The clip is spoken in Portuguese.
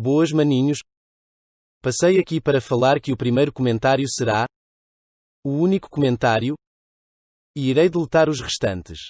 Boas maninhos. Passei aqui para falar que o primeiro comentário será o único comentário e irei deletar os restantes.